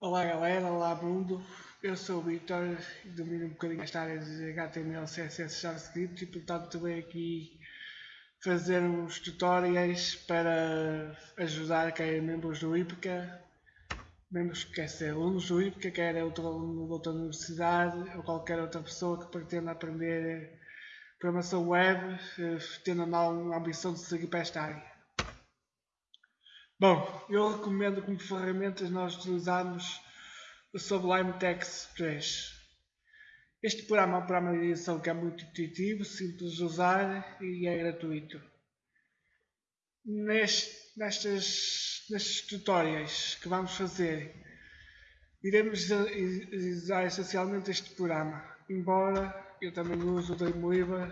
Olá galera, olá mundo, eu sou o Vitor e domino um bocadinho esta área de HTML, CSS, JavaScript e portanto venho aqui fazer uns tutoriais para ajudar quer membros do IPCA, membros que quer ser alunos do IPCA, quer outro aluno de outra universidade ou qualquer outra pessoa que pretenda aprender programação web, eh, tendo a ambição de seguir para esta área. Bom, eu recomendo como ferramentas nós utilizarmos o Sublime Text 3. Este programa é um programa de edição que é muito intuitivo, simples de usar e é gratuito. Neste, nestes, nestes tutoriais que vamos fazer, iremos usar essencialmente este programa, embora eu também uso o Dreamweaver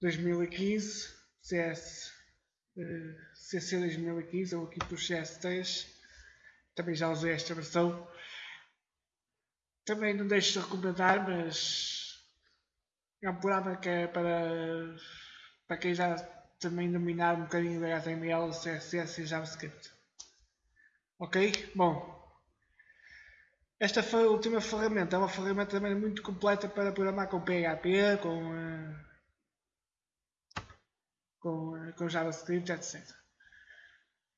2015 CS CC 2015 ou aqui por CS3 também já usei esta versão. Também não deixo de recomendar mas é um programa que é para para quem já também dominar um bocadinho de HTML, CSS e JavaScript. Ok? bom esta foi a última ferramenta, é uma ferramenta também muito completa para programar com PHP, com uh, com, eh, com JavaScript, etc.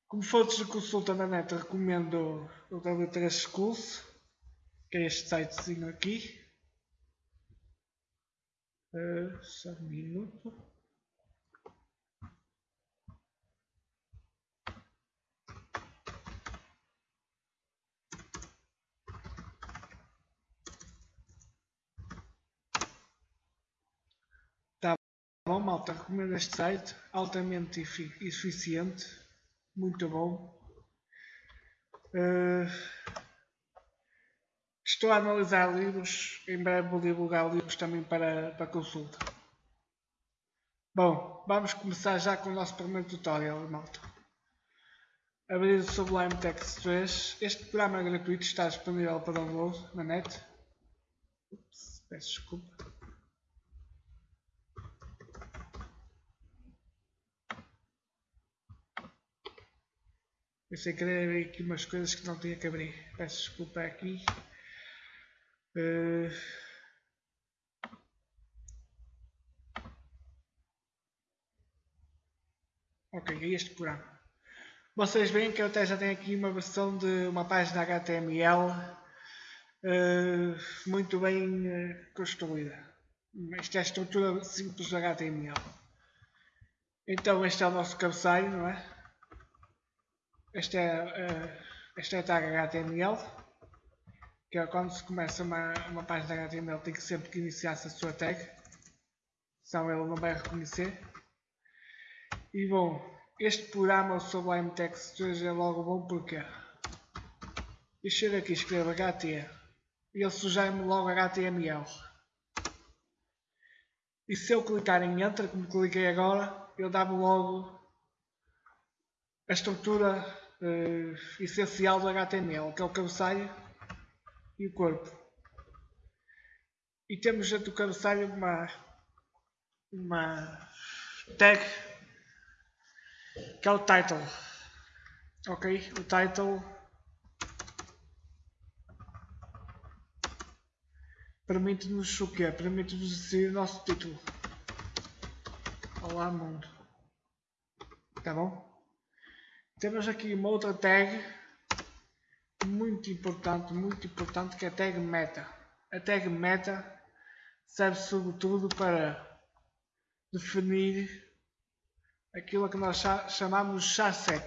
Como fontes de consulta na net, recomendo o W3 Schools, que é este sitezinho aqui. Uh, só um minuto. Bom, malta, recomendo este site, altamente eficiente, muito bom. Uh, estou a analisar livros, em breve vou divulgar livros também para, para consulta. Bom, vamos começar já com o nosso primeiro tutorial, malta. Abrir o Sublime Text 3. Este programa é gratuito, está disponível para download na net. Ups, peço desculpa. Eu sei que deve haver aqui umas coisas que não tinha que abrir. Peço desculpa aqui. Uh... Ok, é este programa. Vocês veem que eu até já tenho aqui uma versão de uma página HTML uh, eh, muito bem uh, construída. Esta é a estrutura simples do HTML. Então este é o nosso cabeçalho, não é? Esta é, uh, esta é a tag HTML, que é quando se começa uma, uma página HTML tem que sempre que iniciar-se a sua tag, senão ele não vai reconhecer. E bom, este programa, o Sublime Text 2, é logo bom porque eu chego aqui e escrevo HT e ele sugere-me logo HTML. E se eu clicar em Enter, como cliquei agora, ele dá-me logo a estrutura uh, essencial do HTML, que é o cabeçalho e o corpo. E temos dentro do cabeçalho uma, uma tag que é o title. Ok? O title permite-nos o quê? Permite-nos decidir o nosso título. Olá mundo. Tá bom? Temos aqui uma outra tag muito importante, muito importante que é a tag meta. A tag meta serve sobretudo para definir aquilo que nós chamamos chasset.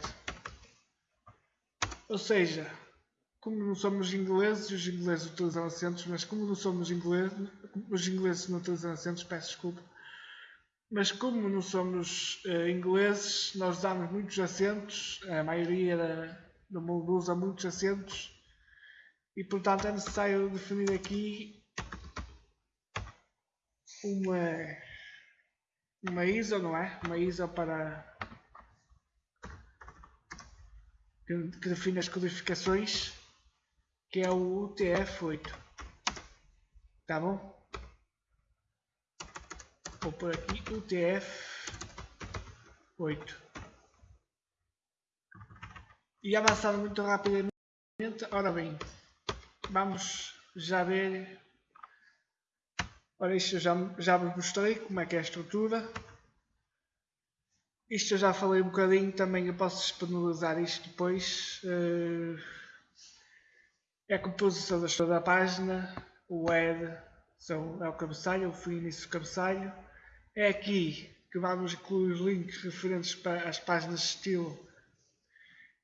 Ou seja, como não somos ingleses, os ingleses utilizam acentos, mas como não somos ingleses, os ingleses não utilizam acentos, peço desculpa, mas como não somos uh, ingleses, nós damos muitos acentos, a maioria da, do mundo usa muitos acentos, e portanto é necessário definir aqui uma, uma ISO, não é? Uma ISO para que, define as codificações, que é o UTF-8. Tá bom? Vou por aqui UTF-8. E avançando muito rapidamente. Ora bem, vamos já ver. Ora, isto eu já, já vos mostrei como é que é a estrutura. Isto eu já falei um bocadinho, também eu posso disponibilizar isto depois. Eh, é a composição da história da página, o head são, é o cabeçalho, o início do cabeçalho. É aqui que vamos incluir os links referentes para as páginas de estilo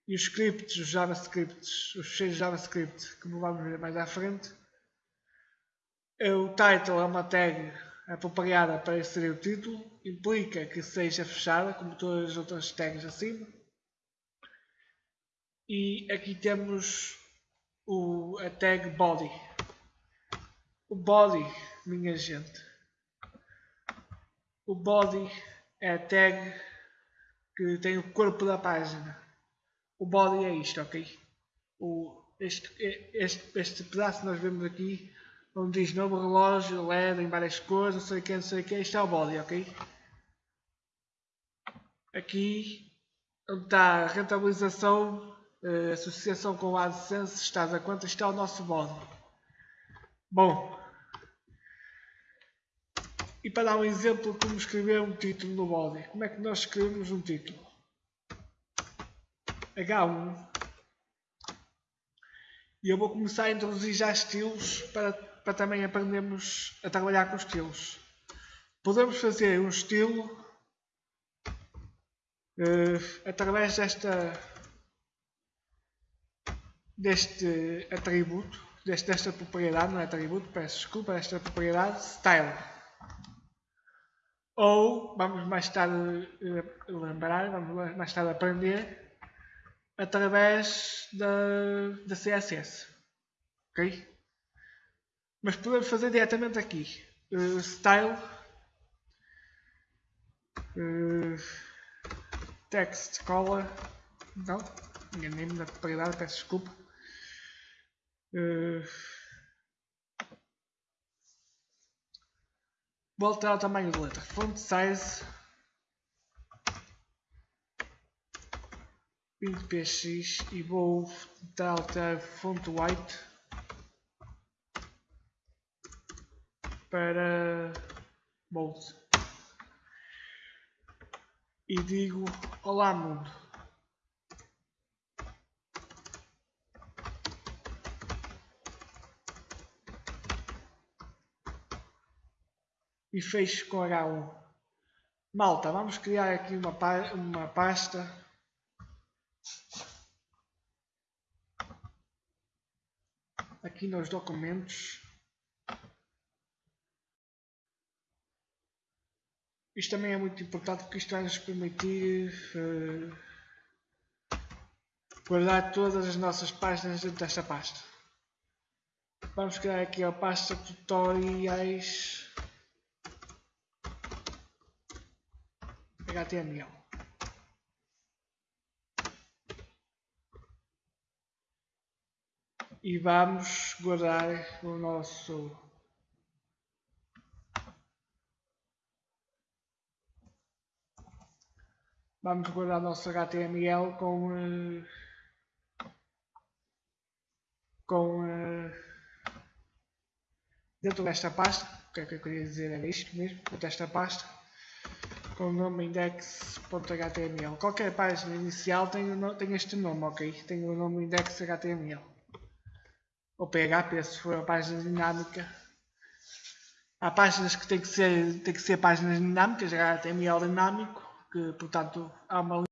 e os scripts, os JavaScripts, os fecheiros JavaScript, como vamos ver mais à frente. O title é uma tag apropriada para inserir o título, implica que seja fechada, como todas as outras tags acima. E aqui temos o, a tag body. O body, minha gente. O body é a tag que tem o corpo da página. O body é isto, ok? O, este, este, este pedaço que nós vemos aqui onde diz novo relógio, LED em várias cores, não sei o que, não sei o que, isto é o body, ok? Aqui, onde está a rentabilização, a associação com o AdSense, estás a quanto está o nosso body. Bom, e para dar um exemplo como escrever um título no body, como é que nós escrevemos um título? H1 e eu vou começar a introduzir já estilos para para também aprendermos a trabalhar com estilos. Podemos fazer um estilo uh, através desta deste atributo, deste, desta propriedade, não é atributo, peço desculpa, desta propriedade, style. Ou, vamos mais tarde uh, lembrar, vamos mais tarde aprender, através da, da CSS. Ok? Mas podemos fazer diretamente aqui. Uh, style. Uh, text color. Não, enganei-me na propriedade, peço desculpa. Uh, vou alterar o tamanho da letra. Font size 20 px e vou alterar font white para Bolt e digo Olá mundo. E fecho com H1. Malta, vamos criar aqui uma, uma pasta aqui nos documentos Isto também é muito importante porque isto vai nos permitir uh, guardar todas as nossas páginas dentro desta pasta. Vamos criar aqui a pasta tutoriais HTML. E vamos guardar o nosso vamos guardar o nosso HTML com uh, com uh, dentro desta pasta. O que é que eu queria dizer? Era isto mesmo dentro desta pasta com o nome index.html qualquer página inicial tem, tem este nome ok? Tem o nome index.html ou PHP se for a página dinâmica. Há páginas que tem que ser tem que ser páginas dinâmicas HTML dinâmico que, portanto, há uma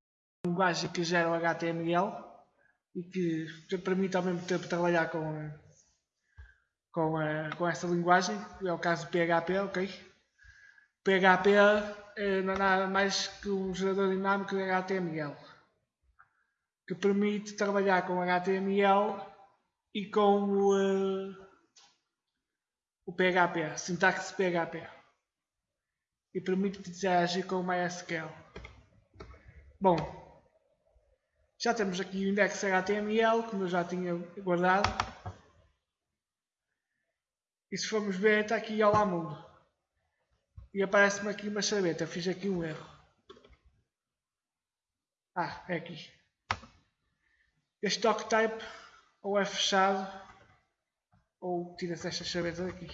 linguagem que gera o HTML e que permite ao mesmo tempo trabalhar com, com, com essa linguagem, é o caso do PHP, ok? PHP não é nada mais que um gerador dinâmico de HTML que permite trabalhar com HTML e com o, uh, o PHP, sintaxe PHP e permite interagir com o MySQL. Bom, já temos aqui o index HTML, como eu já tinha guardado. E se formos ver, está aqui Olá Mundo. E aparece-me aqui uma chaveta, fiz aqui um erro. Ah, é aqui. Este doctype, ou é fechado ou tira-se esta chaveta daqui.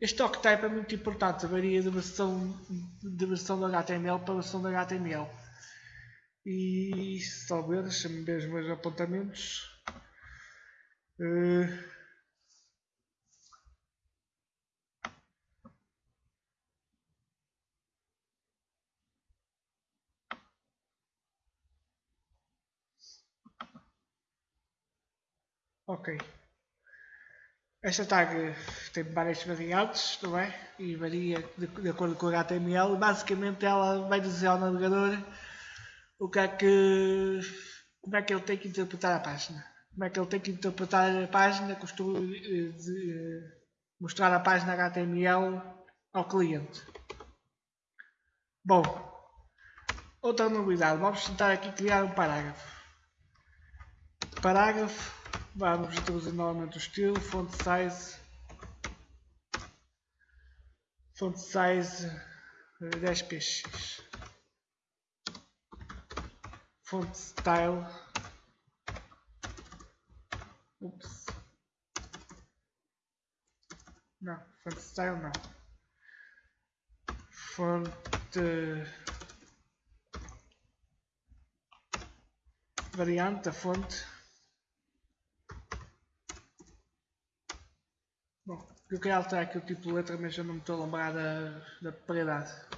Este octype é muito importante, varia de versão, de versão do HTML para versão do HTML. E só ver, deixa-me ver os meus apontamentos. Uh, Ok. Esta tag tem várias variantes, não é? E varia de, de acordo com o HTML. Basicamente ela vai dizer ao navegador o que é que, como é que ele tem que interpretar a página. Como é que ele tem que interpretar a página, costumo de, de, mostrar a página HTML ao cliente. Bom, outra novidade, vamos tentar aqui criar um parágrafo. Parágrafo Vamos introduzir novamente o estilo, font size, font size 10 eh, font style, ups, não, font style não, font variante da fonte Bom, eu queria alterar aqui o tipo de letra, mas eu não me estou a lembrar da, da.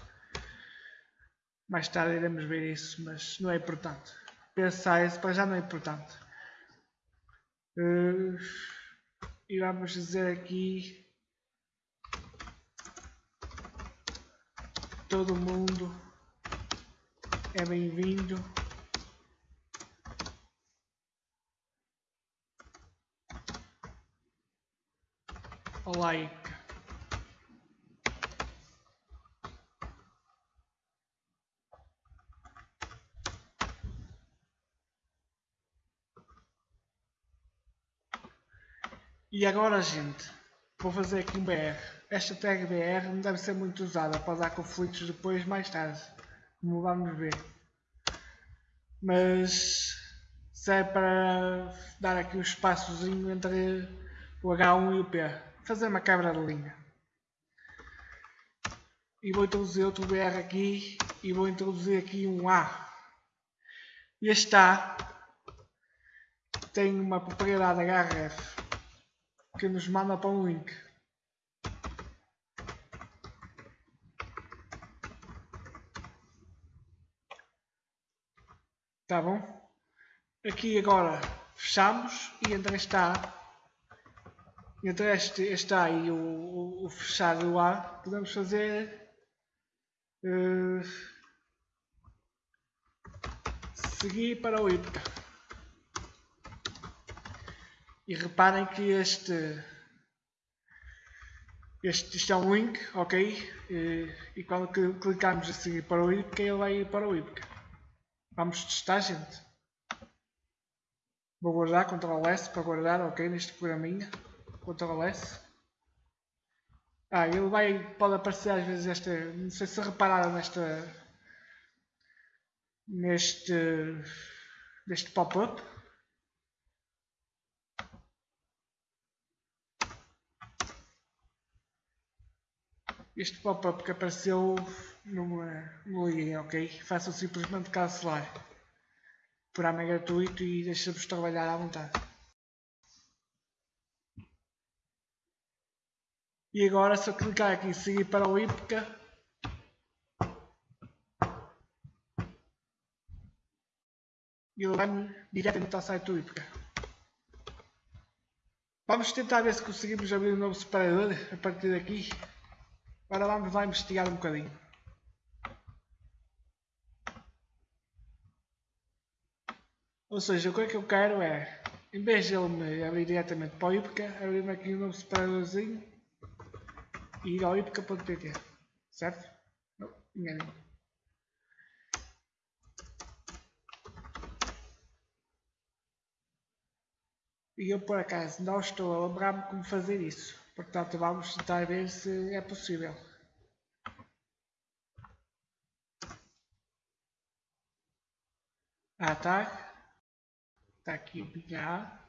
Mais tarde iremos ver isso, mas não é importante. Size para já não é importante. Uh, e vamos dizer aqui todo mundo é bem-vindo like E agora, gente, vou fazer aqui um BR. Esta tag BR não deve ser muito usada para dar conflitos depois, mais tarde, como vamos ver. Mas serve para dar aqui um espaçozinho entre o H1 e o P fazer uma quebra de linha. E vou introduzir outro BR aqui e vou introduzir aqui um A. Este A tem uma propriedade HRF que nos manda para um link. Tá bom? Aqui agora fechamos e entre está entre este, este A e o, o, o fechar do A, podemos fazer uh, seguir para o IPCA. E reparem que este, este, este é um link, ok? E, e quando clicarmos a seguir para o IPCA, ele vai ir para o IPCA. Vamos testar, gente. Vou guardar, Ctrl S para guardar, ok, neste programinha. Ctrl S. Ah, ele vai, pode aparecer às vezes esta, não sei se repararam nesta, neste, neste pop-up. Este pop-up que apareceu não, não liguem, ok? Façam simplesmente cancelar. Por é gratuito e deixa-vos trabalhar à vontade. E agora se eu clicar aqui em seguir para o IPCA, ele vai-me diretamente ao site do IPCA. Vamos tentar ver se conseguimos abrir um novo separador a partir daqui. Agora vamos lá investigar um bocadinho. Ou seja, o que é que eu quero é, em vez de ele me abrir diretamente para o IPCA, abrir-me aqui um novo separadorzinho e iroipica.pt, certo? Não, enganei. E eu por acaso não estou a lembrar-me como fazer isso. Portanto, vamos tentar ver se é possível. Ah, tá. Está aqui a minha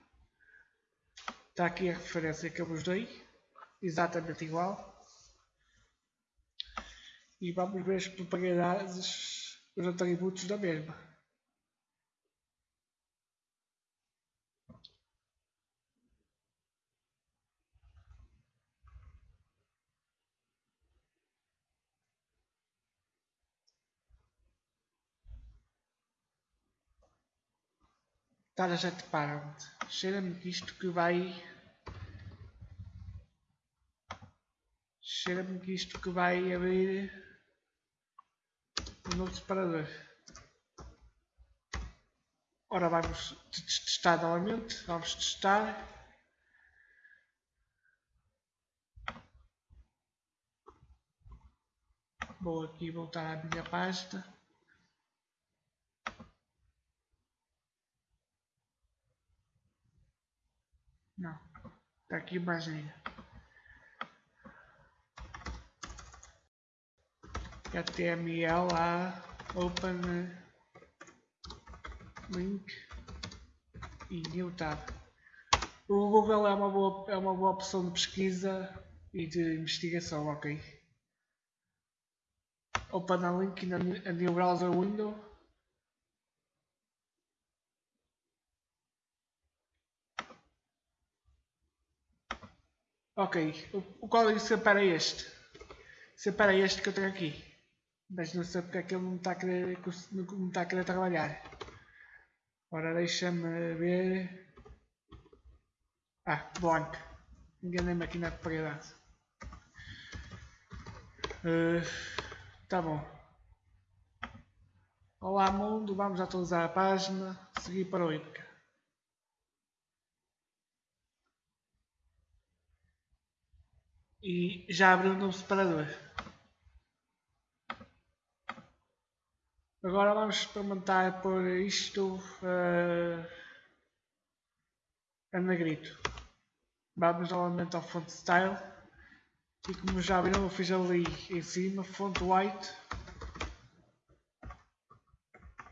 Está aqui a referência que eu vos dei. Exatamente igual. E vamos ver as propriedades, os atributos da mesma. Target Parent. Cheira-me que isto que vai. Cheira-me que isto que vai abrir um novo separador. Ora vamos testar novamente. Vamos testar. Vou aqui voltar à minha pasta. Não. Tá aqui Brasília. HTML a open link e new tab. O Google é uma boa, é uma boa opção de pesquisa e de investigação, ok? Open a link na new browser window Ok, o código separa este. Separa este que eu tenho aqui. Mas não sei porque é que ele não está a querer, não está a querer trabalhar. Ora, deixa-me ver. Ah, blank. Enganei-me aqui na propriedade. Uh, tá bom. Olá mundo, vamos atualizar a página, seguir para o IPCA. e já abriu um novo separador. Agora vamos experimentar por isto uh, a negrito. Vamos novamente ao font style e como já viram eu fiz ali em cima font white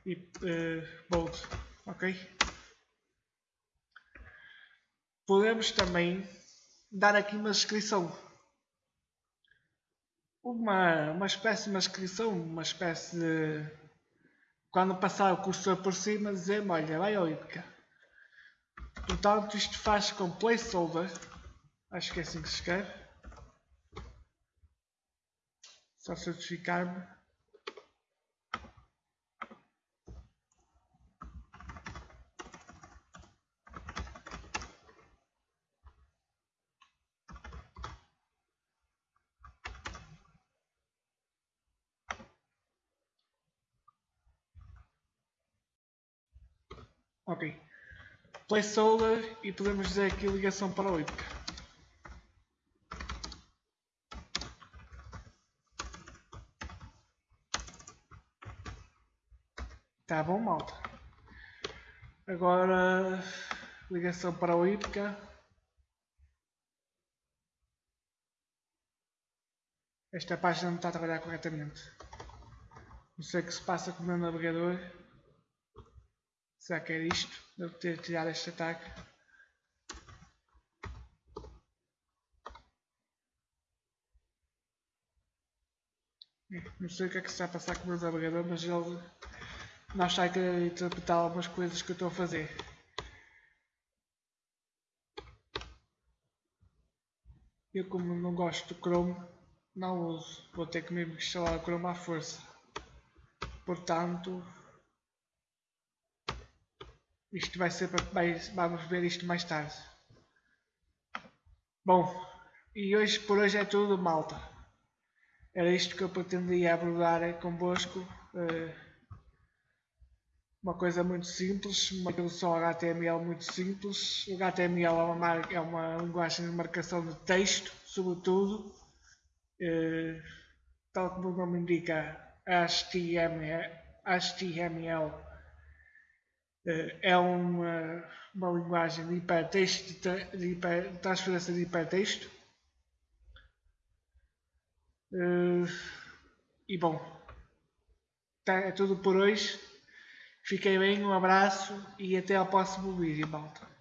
e uh, bold, ok? Podemos também dar aqui uma descrição uma, uma espécie de uma inscrição, uma espécie de. Quando passar o cursor por cima, dizer olha, vai ao IPCA. Portanto, isto faz com placeholder, acho que é assim que se escreve. Só certificar-me. Ok. Placeholder e podemos dizer aqui ligação para o IPCA. Tá bom, malta. Agora, ligação para o IPCA. Esta página não está a trabalhar corretamente. Não sei o que se passa com o meu navegador. Será que era isto? Devo ter tirado este ataque. Não sei o que é que se está a passar com o meu navegador, mas ele não está a querer interpretar algumas coisas que eu estou a fazer. Eu como não gosto do Chrome, não uso. Vou ter que mesmo instalar o Chrome à força. Portanto, isto vai ser para. vamos ver isto mais tarde. Bom, e hoje por hoje é tudo, malta. Era isto que eu pretendia abordar convosco. Uh, uma coisa muito simples, uma introdução HTML muito simples. O HTML é uma, é uma linguagem de marcação de texto, sobretudo. Uh, tal como o nome indica, HTML, eh, é uma, uma linguagem de hipertexto, de, hiper, de transferência de hipertexto. Uh, e bom, tá, é tudo por hoje. Fiquem bem, um abraço e até ao próximo vídeo, malta.